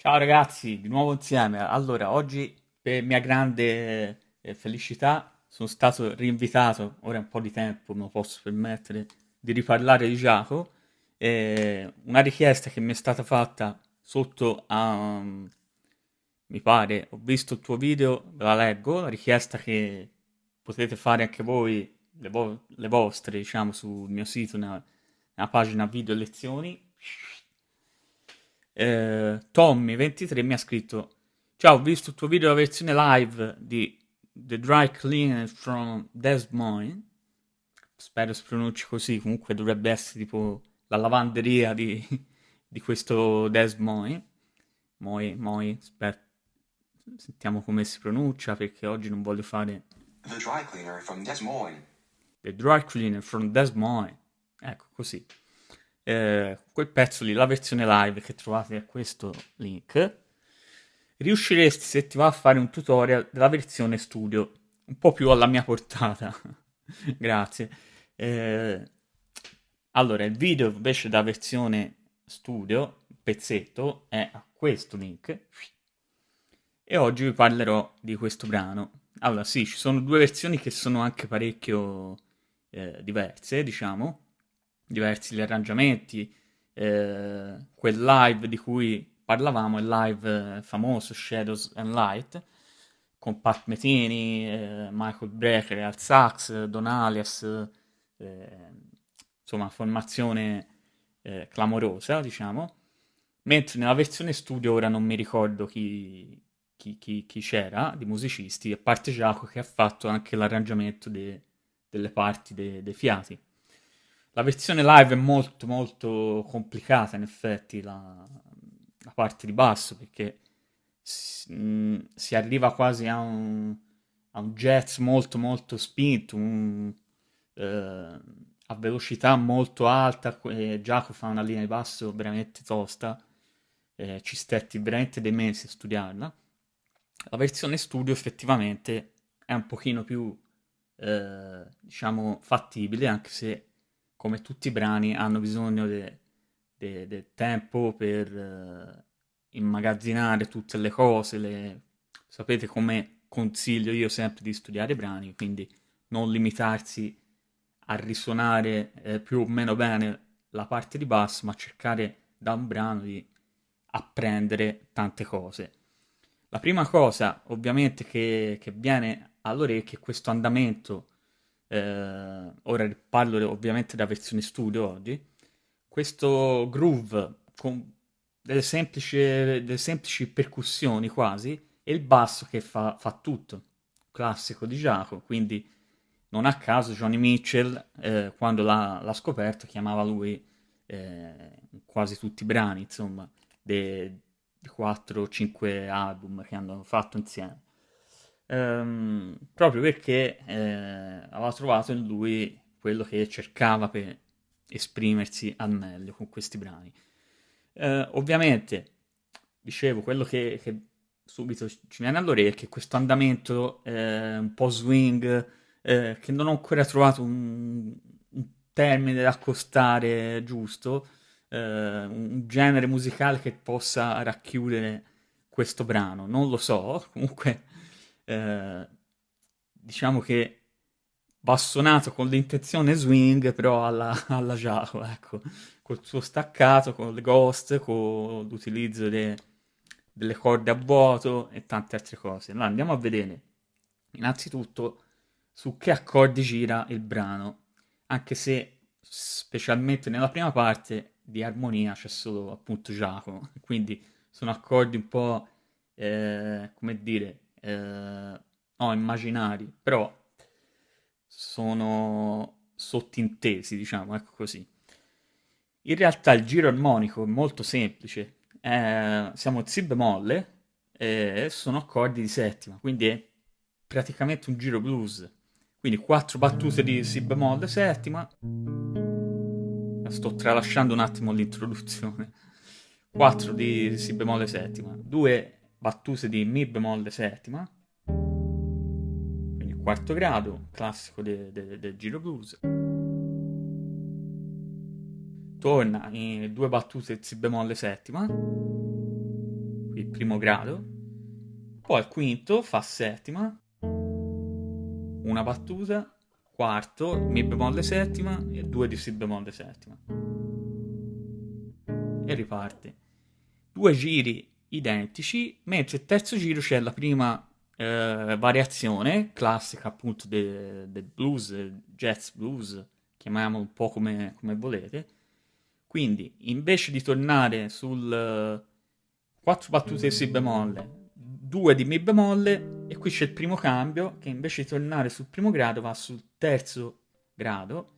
Ciao ragazzi, di nuovo insieme. Allora, oggi per mia grande eh, felicità sono stato rinvitato, ora è un po' di tempo lo posso permettere, di riparlare di Giacomo. Eh, una richiesta che mi è stata fatta sotto a... mi pare, ho visto il tuo video, la leggo, la richiesta che potete fare anche voi, le, vo- le vostre, diciamo, sul mio sito, nella, nella pagina video lezioni eh, Tommy23 mi ha scritto Ciao, ho visto il tuo video, la versione live di The Dry Cleaner from Des Moines. Spero si pronunci così, comunque dovrebbe essere tipo la lavanderia di, di questo Des Moines. Moi, moi, aspetta, sentiamo come si pronuncia perché oggi non voglio fare... The Dry Cleaner from Des Moines. The Dry Cleaner from Des Moines. Ecco, così eh, quel pezzo lì, la versione live che trovate a questo link, riusciresti se ti va a fare un tutorial della versione studio, un po' più alla mia portata. Grazie. Eh, allora, il video invece da versione studio, pezzetto, è a questo link. E oggi vi parlerò di questo brano. Allora, sì, ci sono due versioni che sono anche parecchio eh, diverse, diciamo diversi gli arrangiamenti, eh, quel live di cui parlavamo, il live eh, famoso Shadows and Light, con Pat Metini, eh, Michael Brecker al sax, Don Alias, eh, insomma formazione eh, clamorosa diciamo, mentre nella versione studio ora non mi ricordo chi, chi, chi, chi c'era di musicisti, a parte Giacomo che ha fatto anche l'arrangiamento de, delle parti dei de fiati. La versione live è molto molto complicata in effetti, la, la parte di basso, perché si, mh, si arriva quasi a un, a un, jazz molto molto spinto, un, eh, a velocità molto alta, e Giacomo fa una linea di basso veramente tosta, eh, ci stetti veramente dei mesi a studiarla. La versione studio effettivamente è un pochino più, eh, diciamo, fattibile, anche se come tutti i brani, hanno bisogno del de, de tempo per uh, immagazzinare tutte le cose. Le... Sapete come consiglio io sempre di studiare i brani, quindi non limitarsi a risuonare eh, più o meno bene la parte di basso, ma cercare da un brano di apprendere tante cose. La prima cosa, ovviamente, che, che viene all'orecchio è questo andamento eh, ora parlo ovviamente della versione studio oggi, questo groove con delle semplici, delle semplici percussioni quasi e il basso che fa, fa tutto, classico di Giacomo, quindi non a caso Johnny Mitchell eh, quando l'ha, l'ha, scoperto chiamava lui eh, quasi tutti i brani insomma dei 4-5 album che hanno fatto insieme ehm, proprio perché eh, aveva trovato in lui quello che cercava per esprimersi al meglio con questi brani. Eh, ovviamente, dicevo, quello che, che, subito ci viene all'orecchio è questo andamento eh, un po' swing, eh, che non ho ancora trovato un, un termine da accostare giusto, eh, un genere musicale che possa racchiudere questo brano. Non lo so, comunque eh, diciamo che bassonato con l'intenzione swing, però alla, alla Jao, ecco, col suo staccato, con le ghost, con l'utilizzo de, delle corde a vuoto e tante altre cose. Allora andiamo a vedere innanzitutto su che accordi gira il brano, anche se specialmente nella prima parte di armonia c'è solo appunto Giacomo, quindi sono accordi un po' eh, come dire eh, no, immaginari, però sono sottintesi, diciamo, ecco così. In realtà il giro armonico è molto semplice, eh, siamo Si bemolle e sono accordi di settima, quindi è praticamente un giro blues. Quindi quattro battute di Si bemolle settima. Sto tralasciando un attimo l'introduzione. 4 di Si bemolle settima, 2 battute di Mi bemolle settima, quindi quarto grado, classico del de, de giro blues. Torna in due battute Si bemolle settima, il primo grado, poi il quinto fa settima, una battuta, quarto, mi bemolle settima e due di si bemolle settima. E riparte. Due giri identici, mentre il terzo giro c'è la prima eh, variazione classica appunto del de blues, jazz blues, chiamiamolo un po' come, come, volete. Quindi invece di tornare sul 4 battute di Si bemolle, 2 di Mi bemolle, e qui c'è il primo cambio che invece di tornare sul primo grado va sul terzo grado,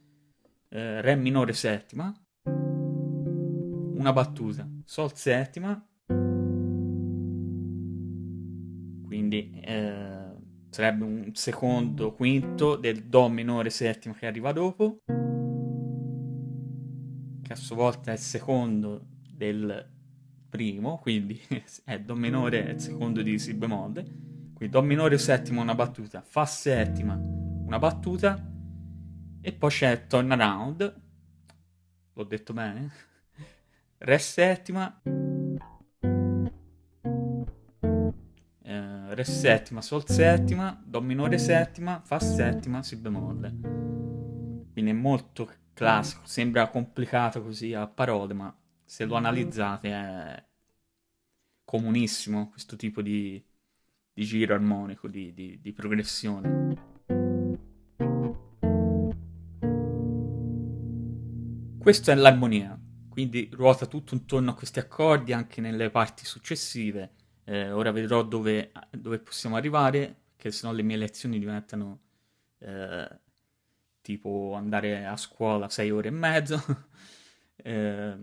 eh, Re minore settima, una battuta, Sol settima, quindi eh, sarebbe un secondo quinto del Do minore settima che arriva dopo, che a sua volta è il secondo del primo, quindi è Do minore è il secondo di Si bemolle, quindi Do minore settima una battuta, Fa settima una battuta, e poi c'è Turnaround, l'ho detto bene, Re settima, Re settima, Sol settima, Do minore settima, Fa settima, Si bemolle. Quindi è molto classico, sembra complicato così a parole, ma se lo analizzate è comunissimo questo tipo di, di giro armonico, di, di, di progressione. Questa è l'armonia, quindi ruota tutto intorno a questi accordi anche nelle parti successive eh, ora vedrò dove, dove, possiamo arrivare, che sennò le mie lezioni diventano eh, tipo andare a scuola sei ore e mezzo. eh,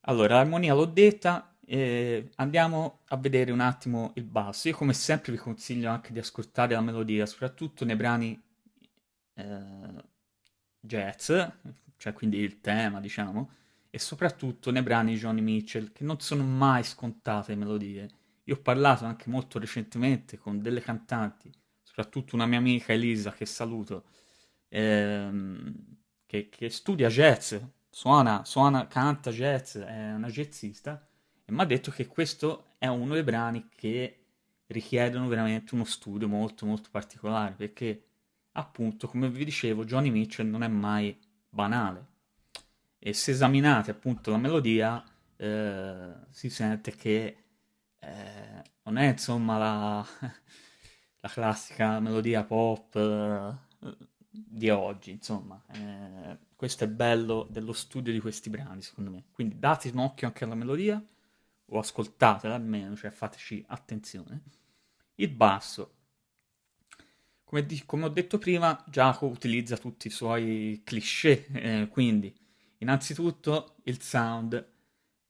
allora, l'armonia l'ho detta, andiamo a vedere un attimo il basso. Io come sempre vi consiglio anche di ascoltare la melodia, soprattutto nei brani eh, jazz, cioè quindi il tema, diciamo, e soprattutto nei brani di Johnny Mitchell, che non sono mai scontate melodie. Io ho parlato anche molto recentemente con delle cantanti, soprattutto una mia amica Elisa, che saluto, ehm, che, che, studia jazz, suona, suona, canta jazz, è una jazzista, e mi ha detto che questo è uno dei brani che richiedono veramente uno studio molto molto particolare, perché appunto, come vi dicevo, Johnny Mitchell non è mai banale e se esaminate appunto la melodia eh, si sente che eh, non è insomma la, la classica melodia pop eh, di oggi insomma. Eh, questo è bello dello studio di questi brani secondo me. Quindi date un occhio anche alla melodia o ascoltatela almeno cioè fateci attenzione. Il basso. Come, di, come ho detto prima Giacomo utilizza tutti i suoi cliché eh, quindi Innanzitutto il sound.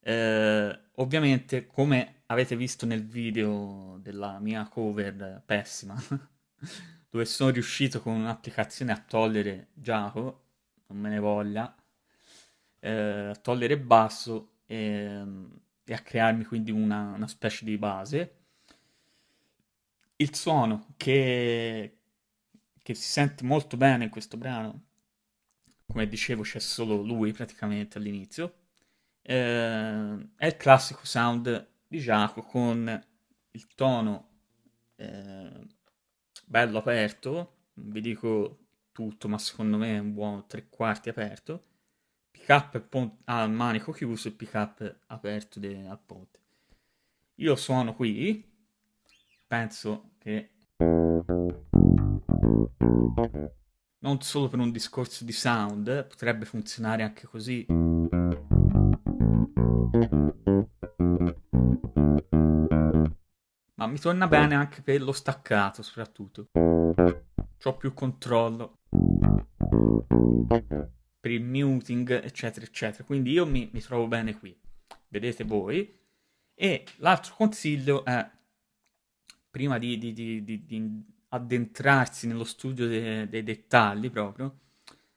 Eh, ovviamente, come avete visto nel video della mia cover pessima, dove sono riuscito con un'applicazione a togliere Giacomo, non me ne voglia, eh, a togliere basso e, e, a crearmi quindi una, una specie di base. Il suono che, che si sente molto bene in questo brano come dicevo c'è solo lui praticamente all'inizio, eh, è il classico sound di Giacomo con il tono eh, bello aperto, non vi dico tutto, ma secondo me è un buon tre quarti aperto, pick up al manico chiuso e pick up aperto de- al ponte. Io suono qui, penso che non solo per un discorso di sound, potrebbe funzionare anche così. Ma mi torna bene anche per lo staccato, soprattutto. Ho più controllo. Per il muting, eccetera, eccetera. Quindi io mi, mi trovo bene qui. Vedete voi. E l'altro consiglio è, prima di, di, di, di addentrarsi nello studio de- dei dettagli proprio,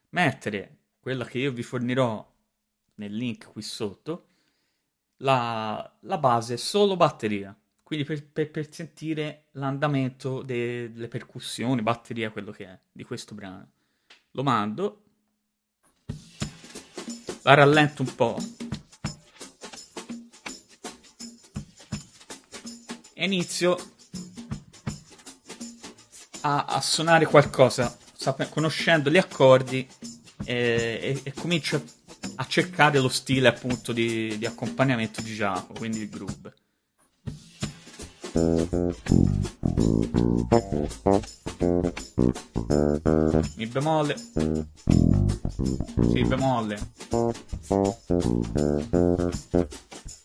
mettere quella che io vi fornirò nel link qui sotto, la, la base solo batteria, quindi per, per, per sentire l'andamento de- delle percussioni, batteria, quello che è di questo brano. Lo mando, la rallento un po', e inizio a, a suonare qualcosa, sap- conoscendo gli accordi e, e, e comincio a cercare lo stile appunto di, di accompagnamento di Giacomo, quindi il groove. Mi bemolle. Si bemolle.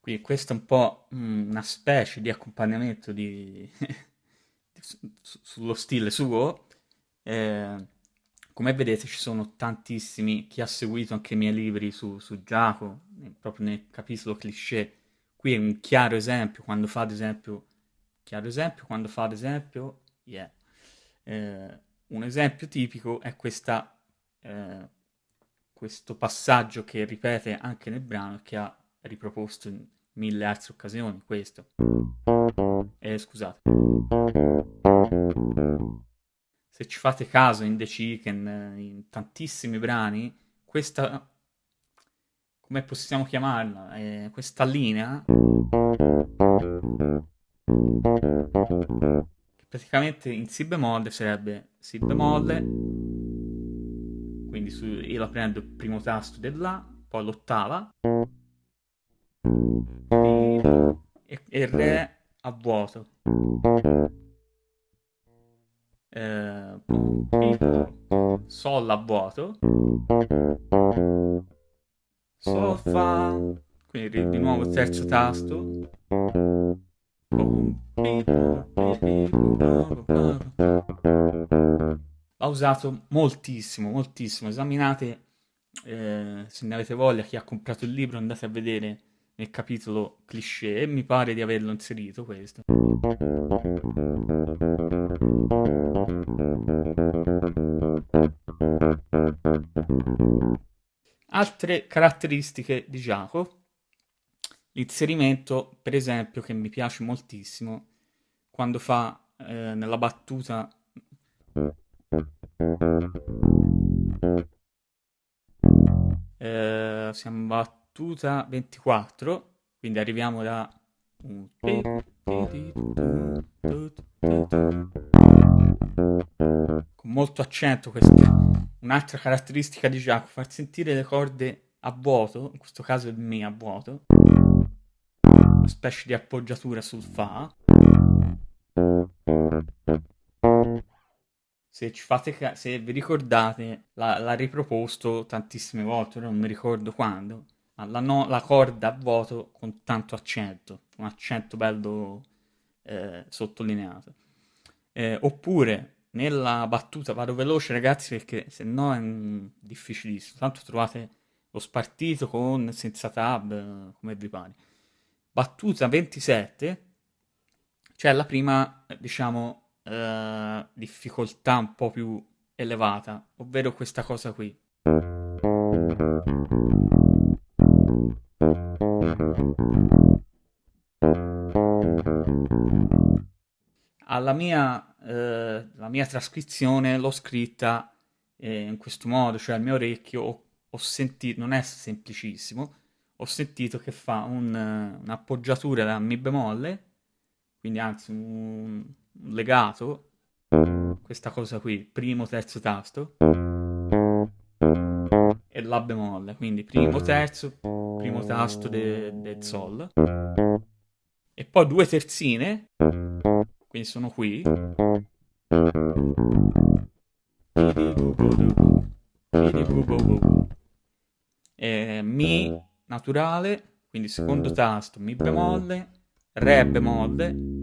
Quindi questo è un po' mm, una specie di accompagnamento di... su- sullo stile suo. Eh, come vedete ci sono tantissimi, chi ha seguito anche i miei libri su, su Giacomo, proprio nel capitolo cliché, qui è un chiaro esempio, quando fa ad esempio, chiaro esempio, quando fa ad esempio, yeah. Eh, un esempio tipico è questa, eh, questo passaggio che ripete anche nel brano che ha riproposto in mille altre occasioni, questo. Eh, scusate. Se ci fate caso in The Chicken, in tantissimi brani, questa... come possiamo chiamarla? Eh, questa linea... Praticamente in Si bemolle sarebbe Si bemolle, quindi su, io la prendo il primo tasto del La, poi l'ottava, e, e Re a vuoto. Eh, Sol a vuoto. Sol Fa. Quindi di nuovo il terzo tasto. L'ho usato moltissimo, moltissimo. Esaminate, eh, se ne avete voglia, chi ha comprato il libro, andate a vedere nel capitolo cliché. Mi pare di averlo inserito questo. Altre caratteristiche di Giacomo. L'inserimento, per esempio, che mi piace moltissimo, quando fa eh, nella battuta eh, siamo battuta 24, quindi arriviamo da con molto accento questa un'altra caratteristica di Giacomo far sentire le corde a vuoto in questo caso il Mi a vuoto specie di appoggiatura sul Fa. Se fate se vi ricordate l'ha, l'ha riproposto tantissime volte non mi ricordo quando ma la, no- la corda a vuoto con tanto accento un accento bello eh, sottolineato. Eh, oppure nella battuta vado veloce ragazzi perché se no è mm, difficilissimo. Tanto trovate lo spartito con senza tab eh, come vi pare battuta 27 c'è la prima diciamo eh, difficoltà un po' più elevata ovvero questa cosa qui. Alla mia, eh, la mia trascrizione l'ho scritta eh, in questo modo, cioè al mio orecchio ho, ho sentito, non è semplicissimo, ho sentito che fa un, un'appoggiatura da Mi bemolle, quindi anzi un, un legato, questa cosa qui, primo, terzo tasto, e La bemolle, quindi primo, terzo, primo tasto del de Sol, e poi due terzine, quindi sono qui. Naturale, quindi secondo tasto, mi bemolle, re bemolle.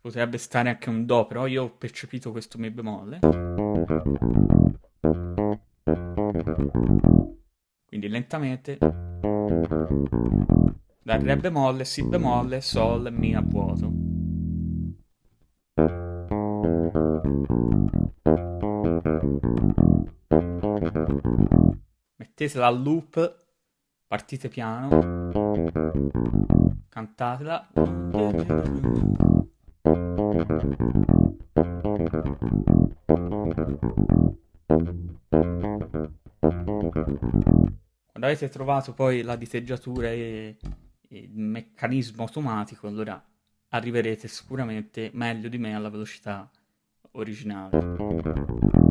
potrebbe stare anche un Do, però io ho percepito questo Mi bemolle. Quindi lentamente. Dal Re bemolle, Si bemolle, Sol, Mi a vuoto. Mettetela al loop, partite piano, cantatela. Quando avete trovato poi la diteggiatura e, il meccanismo automatico, allora arriverete sicuramente meglio di me alla velocità originale.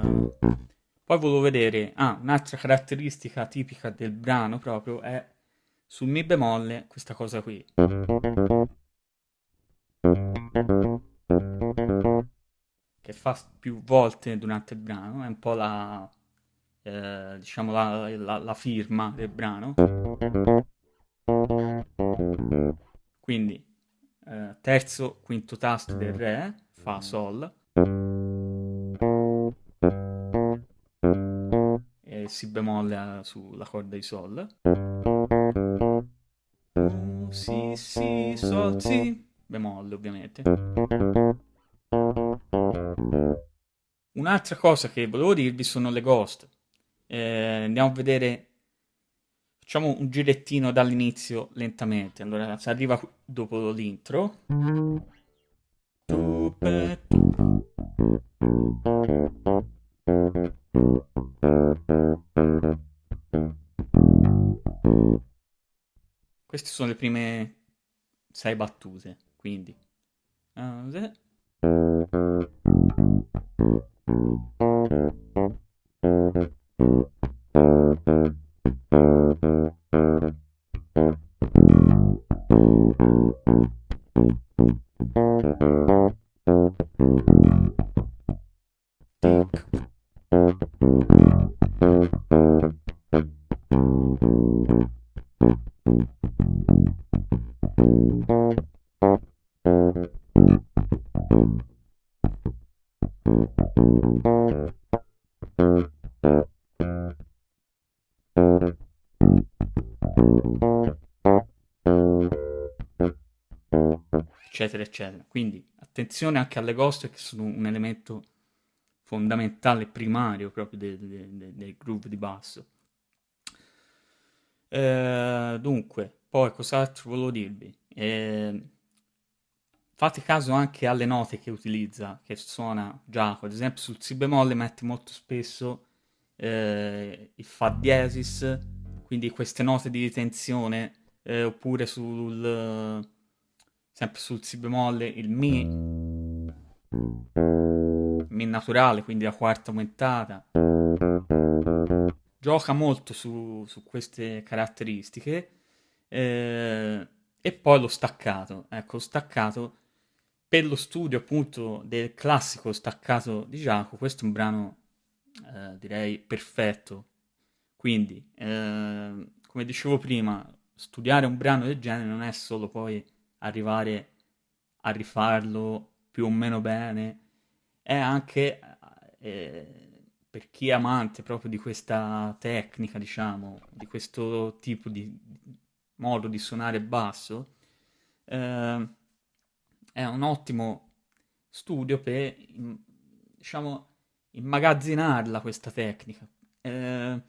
Poi volevo vedere, ah, un'altra caratteristica tipica del brano proprio è sul Mi bemolle questa cosa qui. Che fa più volte durante il brano, è un po' la, eh, diciamo la, la, la firma del brano. Quindi eh, terzo, quinto tasto del Re, Fa, Sol. Si bemolle sulla corda di Sol. Si, Si, Sol, Si. Bemolle ovviamente. Un'altra cosa che volevo dirvi sono le ghost. Eh, andiamo a vedere Facciamo un girettino dall'inizio lentamente. Allora, si arriva dopo l'intro. Queste sono le prime sei battute, quindi. Uh, eccetera, eccetera. Quindi attenzione anche alle ghost che sono un elemento fondamentale, primario proprio del, del, del groove di basso. Eh, dunque, poi cos'altro volevo dirvi? Eh, fate caso anche alle note che utilizza, che suona Giacomo, ad esempio sul Si bemolle mette molto spesso eh, il Fa diesis, quindi queste note di tensione, eh, oppure sul sempre sul Si bemolle, il Mi, Mi naturale, quindi la quarta aumentata. Gioca molto su, su queste caratteristiche. Eh, e poi lo staccato. Ecco, lo staccato per lo studio appunto del classico staccato di Giacomo, questo è un brano eh, direi perfetto. Quindi, eh, come dicevo prima, studiare un brano del genere non è solo poi arrivare a rifarlo più o meno bene, è anche eh, per chi è amante proprio di questa tecnica, diciamo, di questo tipo di modo di suonare basso, eh, è un ottimo studio per, diciamo, immagazzinarla questa tecnica. Eh,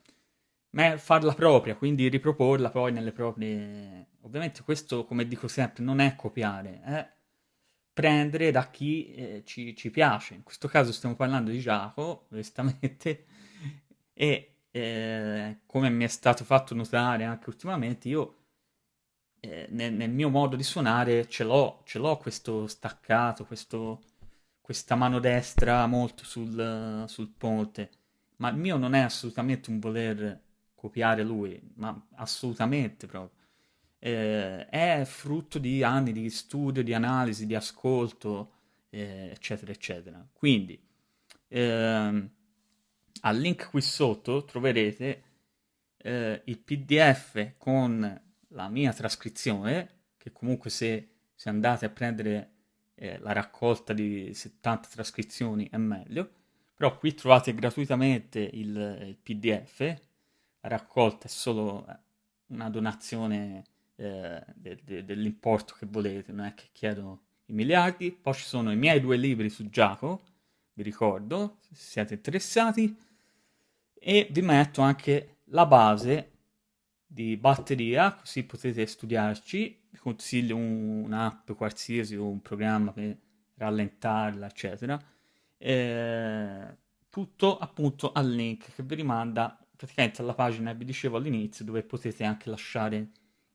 farla propria, quindi riproporla poi nelle proprie... Ovviamente questo, come dico sempre, non è copiare, è prendere da chi eh, ci, ci, piace. In questo caso stiamo parlando di Giacomo, onestamente, e eh, come mi è stato fatto notare anche ultimamente, io eh, nel, nel, mio modo di suonare ce l'ho, ce l'ho questo staccato, questo, questa mano destra molto sul, sul ponte, ma il mio non è assolutamente un voler copiare lui, ma assolutamente proprio. Eh, è frutto di anni di studio, di analisi, di ascolto, eh, eccetera, eccetera. Quindi, ehm, al link qui sotto troverete eh, il PDF con la mia trascrizione che comunque se, se andate a prendere eh, la raccolta di 70 trascrizioni è meglio, però qui trovate gratuitamente il, il PDF, la raccolta è solo una donazione eh, de, de, dell'importo che volete, non è che chiedo i miliardi, poi ci sono i miei due libri su Giacomo, vi ricordo, se siete interessati, e vi metto anche la base di batteria, così potete studiarci, vi consiglio un, un'app qualsiasi o un programma per rallentarla, eccetera, eh, tutto appunto al link che vi rimanda praticamente alla pagina vi dicevo all'inizio, dove potete anche lasciare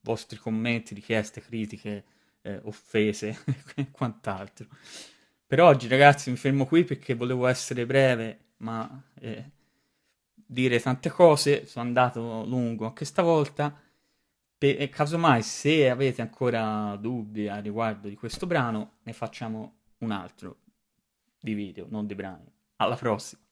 vostri commenti, richieste, critiche, eh, offese e quant'altro. Per oggi ragazzi mi fermo qui perché volevo essere breve, ma eh, dire tante cose, sono andato lungo anche stavolta. E casomai se avete ancora dubbi a riguardo di questo brano, ne facciamo un altro di video, non di brani. Alla prossima!